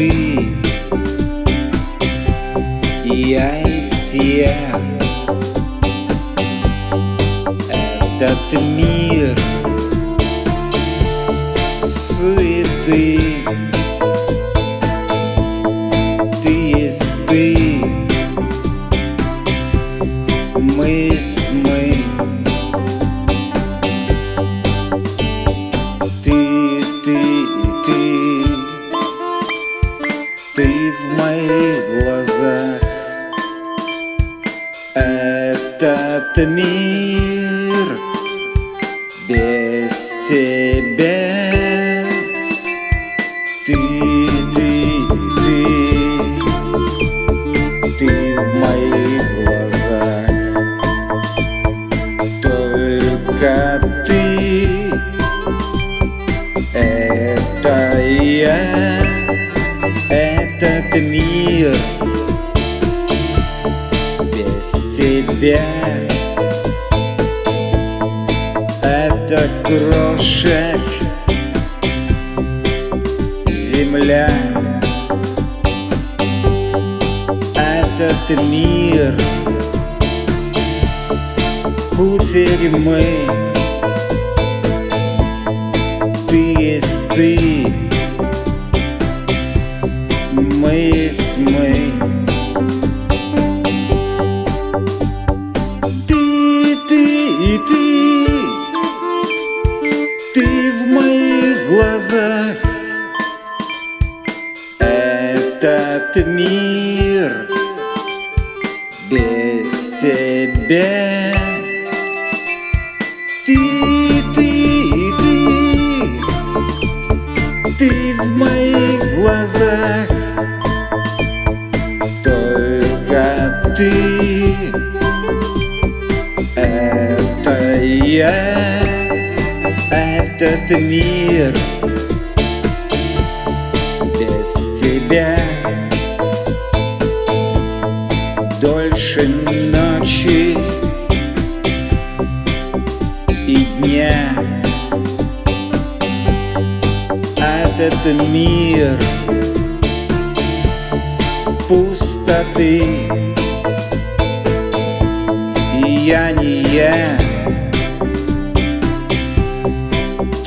души Я из тех. Этот мир Ты в моих глазах. Этот мир без тебя тебя Это крошек Земля. Этот мир Кутерьмы. Ты есть ты ты, ты. Ты в моих глазах. Этот мир без тебя. Ты, ты, ты. Ты в моих глазах. Только ты. Это я Этот мир без тебя Дольше ночи и дня. Этот мир пустоты. И я не я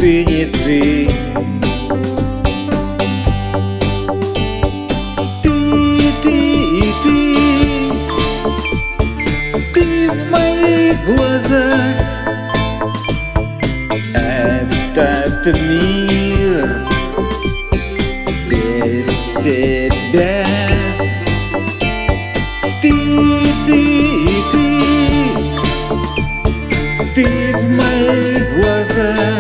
ты не ты Ты, ты, ты Ты в моих глазах. Этот мир Без тебя. Ты, ты, ты Ты в моих глазах.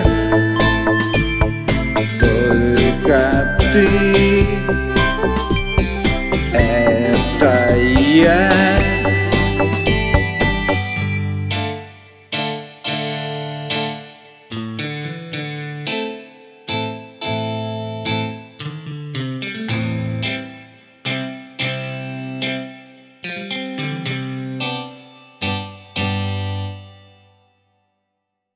Música